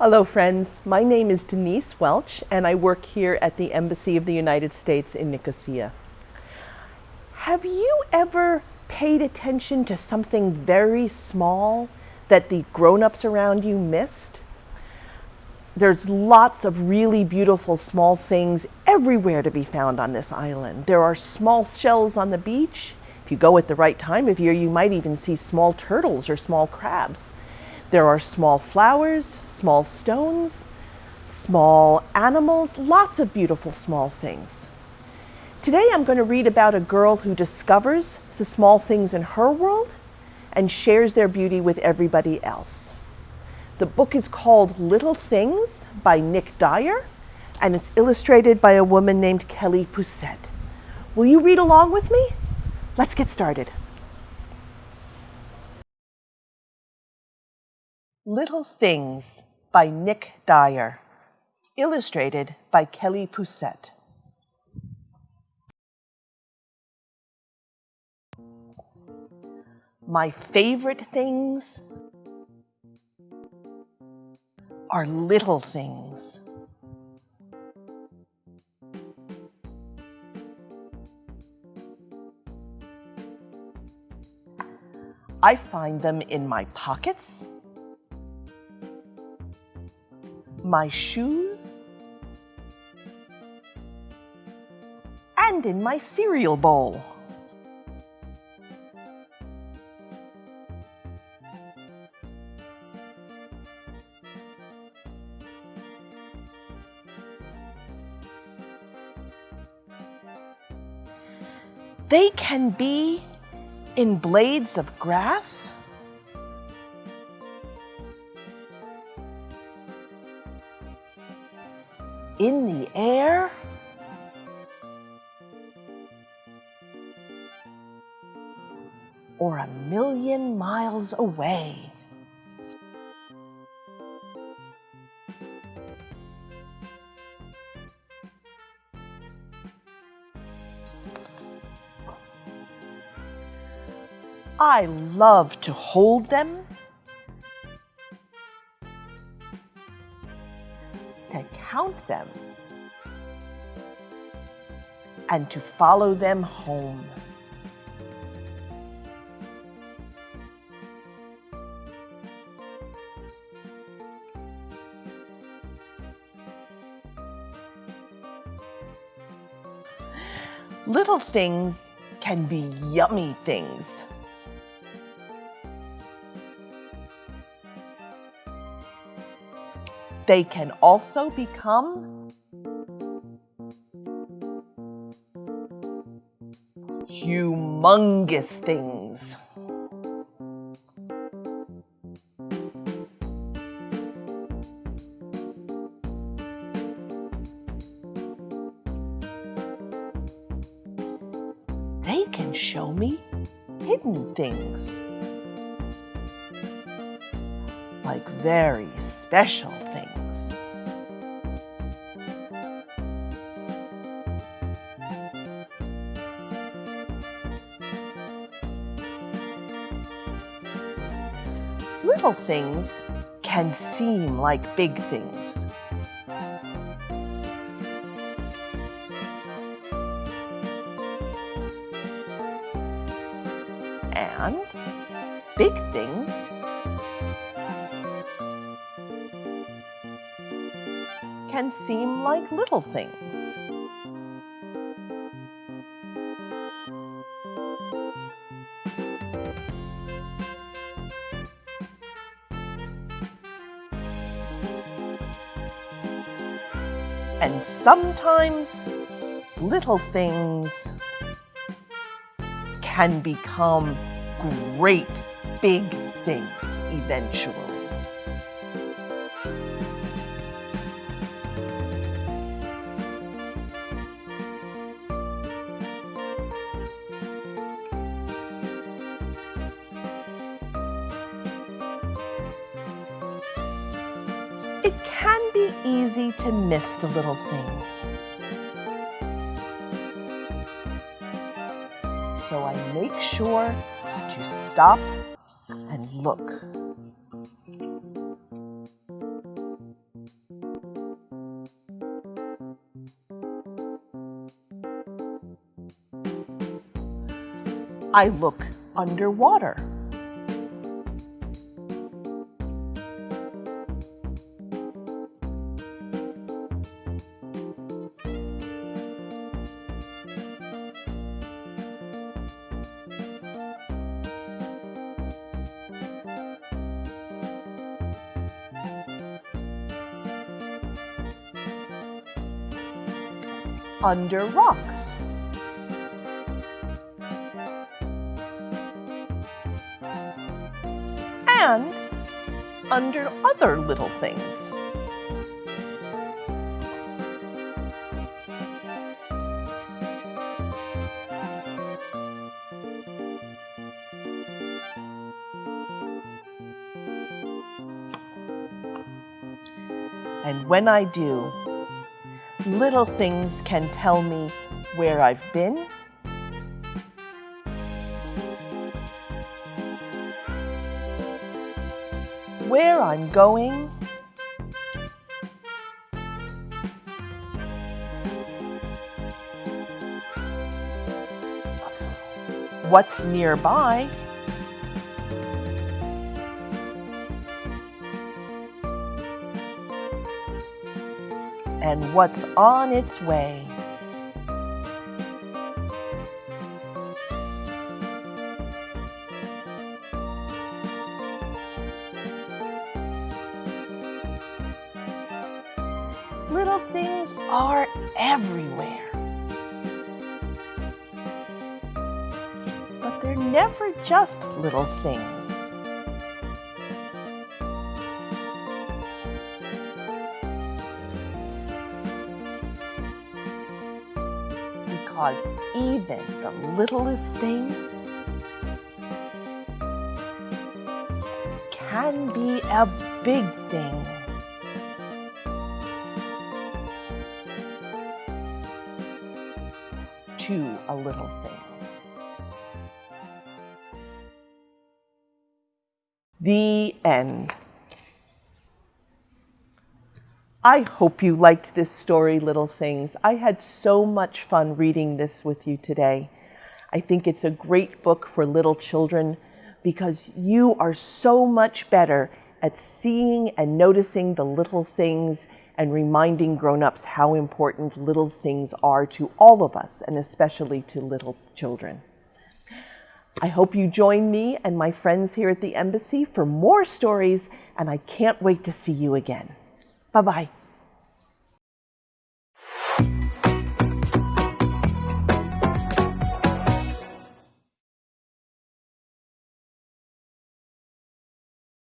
Hello friends, my name is Denise Welch and I work here at the Embassy of the United States in Nicosia. Have you ever paid attention to something very small that the grown-ups around you missed? There's lots of really beautiful small things everywhere to be found on this island. There are small shells on the beach. If you go at the right time of year, you might even see small turtles or small crabs. There are small flowers, small stones, small animals, lots of beautiful small things. Today I'm going to read about a girl who discovers the small things in her world and shares their beauty with everybody else. The book is called Little Things by Nick Dyer and it's illustrated by a woman named Kelly Pousette. Will you read along with me? Let's get started. Little Things by Nick Dyer. Illustrated by Kelly Pousette. My favorite things are little things. I find them in my pockets, my shoes, and in my cereal bowl. They can be in blades of grass, in the air? Or a million miles away? I love to hold them to count them and to follow them home. Little things can be yummy things. They can also become humongous things. They can show me hidden things. Like very special things. Little things can seem like big things. And big things can seem like little things. And sometimes little things can become great big things eventually. It can be easy to miss the little things. So I make sure to stop and look. I look underwater. Under rocks. and under other little things. And when I do, little things can tell me where I've been. Where I'm going, what's nearby, and what's on its way. little things are everywhere. But they're never just little things. Because even the littlest thing can be a big thing. to a little thing. The end. I hope you liked this story, Little Things. I had so much fun reading this with you today. I think it's a great book for little children because you are so much better at seeing and noticing the little things and reminding grown-ups how important little things are to all of us, and especially to little children. I hope you join me and my friends here at the Embassy for more stories, and I can't wait to see you again. Bye-bye.